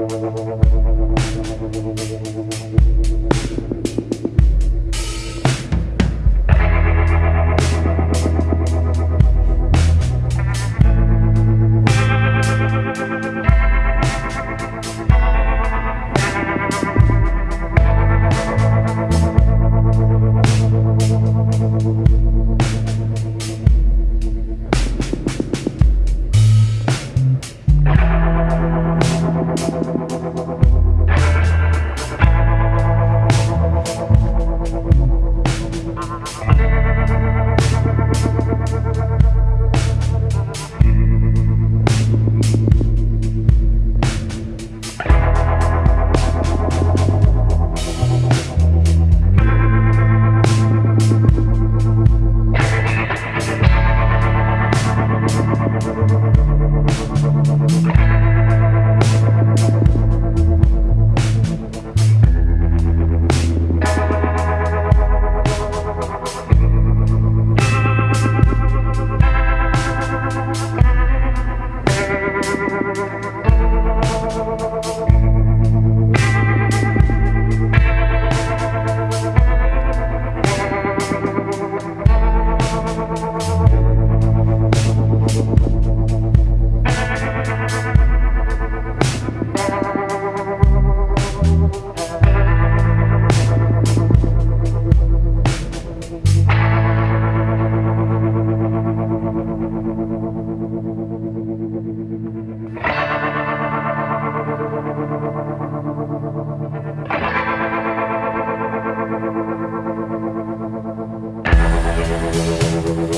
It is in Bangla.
We'll be right back. thank